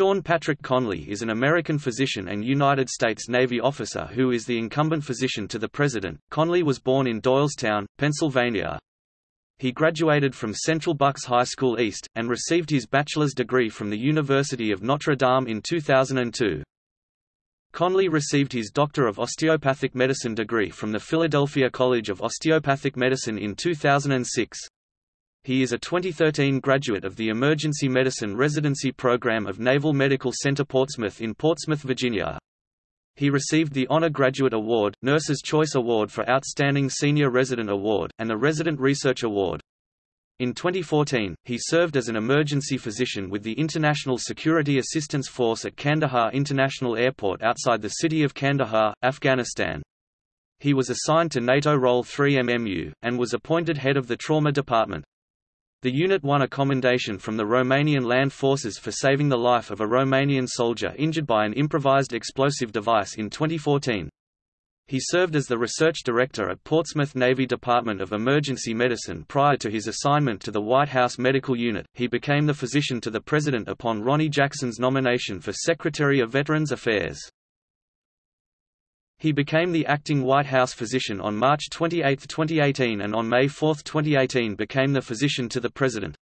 Sean Patrick Conley is an American physician and United States Navy officer who is the incumbent physician to the President. Conley was born in Doylestown, Pennsylvania. He graduated from Central Bucks High School East, and received his bachelor's degree from the University of Notre Dame in 2002. Conley received his Doctor of Osteopathic Medicine degree from the Philadelphia College of Osteopathic Medicine in 2006. He is a 2013 graduate of the Emergency Medicine Residency Program of Naval Medical Center Portsmouth in Portsmouth, Virginia. He received the Honor Graduate Award, Nurse's Choice Award for Outstanding Senior Resident Award, and the Resident Research Award. In 2014, he served as an emergency physician with the International Security Assistance Force at Kandahar International Airport outside the city of Kandahar, Afghanistan. He was assigned to NATO Role 3 MMU, and was appointed head of the Trauma Department. The unit won a commendation from the Romanian Land Forces for saving the life of a Romanian soldier injured by an improvised explosive device in 2014. He served as the research director at Portsmouth Navy Department of Emergency Medicine prior to his assignment to the White House Medical Unit. He became the physician to the President upon Ronny Jackson's nomination for Secretary of Veterans Affairs. He became the acting White House physician on March 28, 2018 and on May 4, 2018 became the physician to the President.